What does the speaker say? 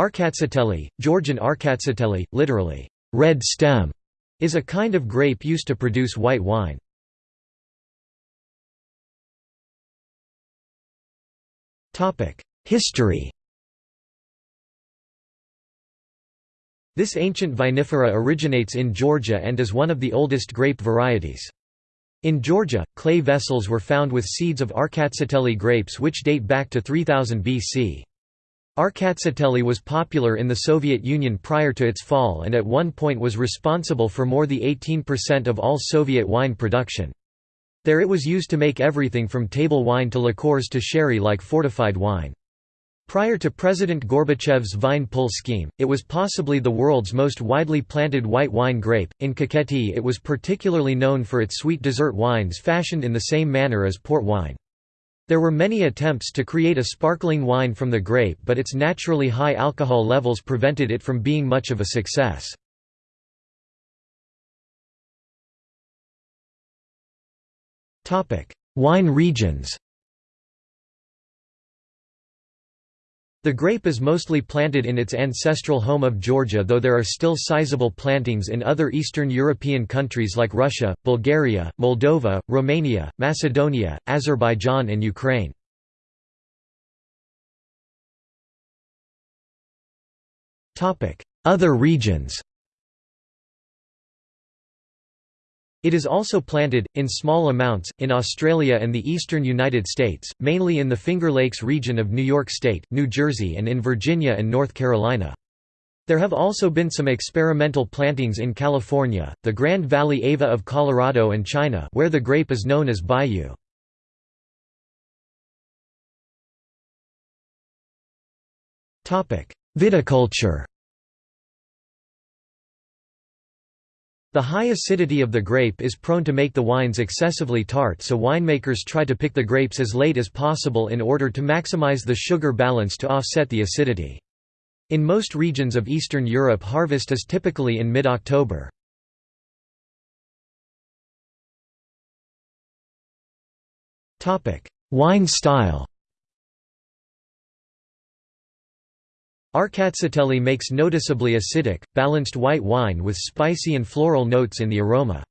Rkatsiteli, Georgian rkatsiteli, literally, red stem, is a kind of grape used to produce white wine. History This ancient vinifera originates in Georgia and is one of the oldest grape varieties. In Georgia, clay vessels were found with seeds of Rkatsiteli grapes which date back to 3000 BC. Rkatsiteli was popular in the Soviet Union prior to its fall and at one point was responsible for more than 18% of all Soviet wine production. There it was used to make everything from table wine to liqueurs to sherry like fortified wine. Prior to President Gorbachev's vine pull scheme, it was possibly the world's most widely planted white wine grape. In Kakheti, it was particularly known for its sweet dessert wines fashioned in the same manner as port wine. There were many attempts to create a sparkling wine from the grape but its naturally high alcohol levels prevented it from being much of a success. Wine regions The grape is mostly planted in its ancestral home of Georgia though there are still sizable plantings in other Eastern European countries like Russia, Bulgaria, Moldova, Romania, Macedonia, Azerbaijan and Ukraine. Other regions It is also planted, in small amounts, in Australia and the eastern United States, mainly in the Finger Lakes region of New York State, New Jersey and in Virginia and North Carolina. There have also been some experimental plantings in California, the Grand Valley Ava of Colorado and China where the grape is known as Baiyu. Viticulture The high acidity of the grape is prone to make the wines excessively tart so winemakers try to pick the grapes as late as possible in order to maximize the sugar balance to offset the acidity. In most regions of Eastern Europe harvest is typically in mid-October. Wine style Rkatsiteli makes noticeably acidic, balanced white wine with spicy and floral notes in the aroma.